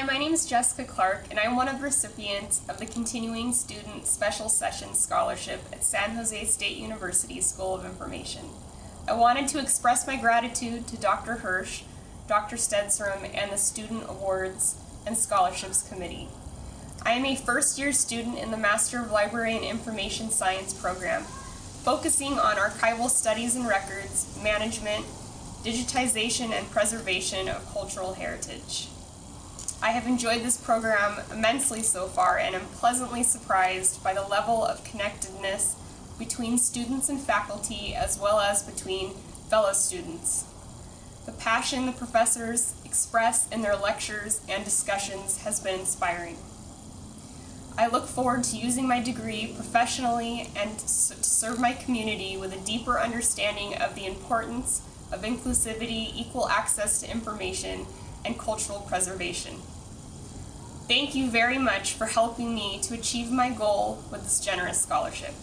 Hi, my name is Jessica Clark, and I'm one of the recipients of the Continuing Student Special Sessions Scholarship at San Jose State University School of Information. I wanted to express my gratitude to Dr. Hirsh, Dr. Stenstrom, and the Student Awards and Scholarships Committee. I am a first year student in the Master of Library and Information Science program, focusing on archival studies and records, management, digitization, and preservation of cultural heritage. I have enjoyed this program immensely so far and am pleasantly surprised by the level of connectedness between students and faculty as well as between fellow students. The passion the professors express in their lectures and discussions has been inspiring. I look forward to using my degree professionally and to serve my community with a deeper understanding of the importance of inclusivity, equal access to information, and cultural preservation. Thank you very much for helping me to achieve my goal with this generous scholarship.